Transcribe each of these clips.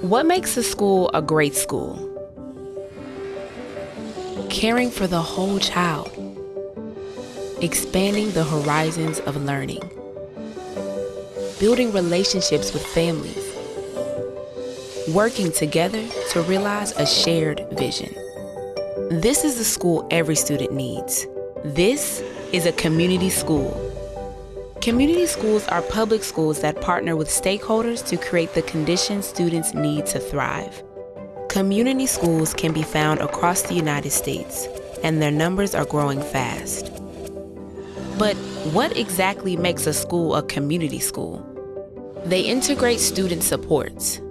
What makes a school a great school? Caring for the whole child. Expanding the horizons of learning. Building relationships with families. Working together to realize a shared vision. This is the school every student needs. This is a community school. Community schools are public schools that partner with stakeholders to create the conditions students need to thrive. Community schools can be found across the United States, and their numbers are growing fast. But what exactly makes a school a community school? They integrate student supports.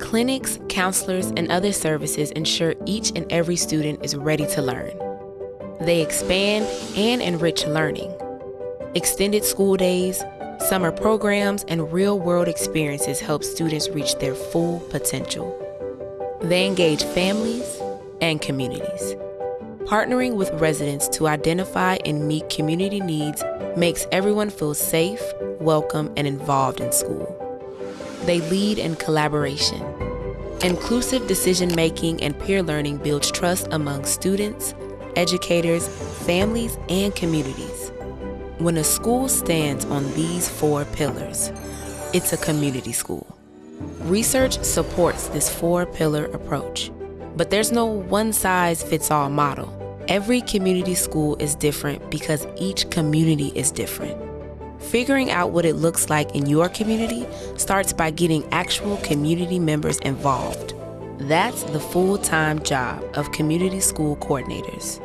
Clinics, counselors, and other services ensure each and every student is ready to learn. They expand and enrich learning Extended school days, summer programs, and real world experiences help students reach their full potential. They engage families and communities. Partnering with residents to identify and meet community needs makes everyone feel safe, welcome, and involved in school. They lead in collaboration. Inclusive decision making and peer learning builds trust among students, educators, families, and communities. When a school stands on these four pillars, it's a community school. Research supports this four pillar approach, but there's no one size fits all model. Every community school is different because each community is different. Figuring out what it looks like in your community starts by getting actual community members involved. That's the full time job of community school coordinators.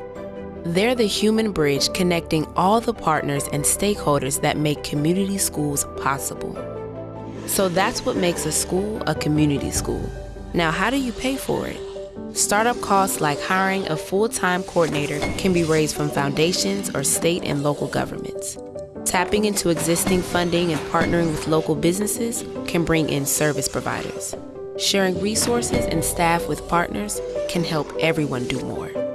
They're the human bridge connecting all the partners and stakeholders that make community schools possible. So that's what makes a school a community school. Now, how do you pay for it? Startup costs like hiring a full time coordinator can be raised from foundations or state and local governments. Tapping into existing funding and partnering with local businesses can bring in service providers. Sharing resources and staff with partners can help everyone do more.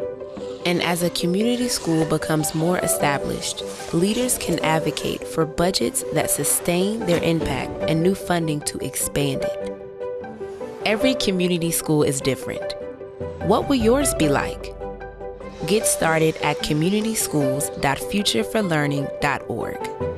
And as a community school becomes more established, leaders can advocate for budgets that sustain their impact and new funding to expand it. Every community school is different. What will yours be like? Get started at communityschools.futureforlearning.org.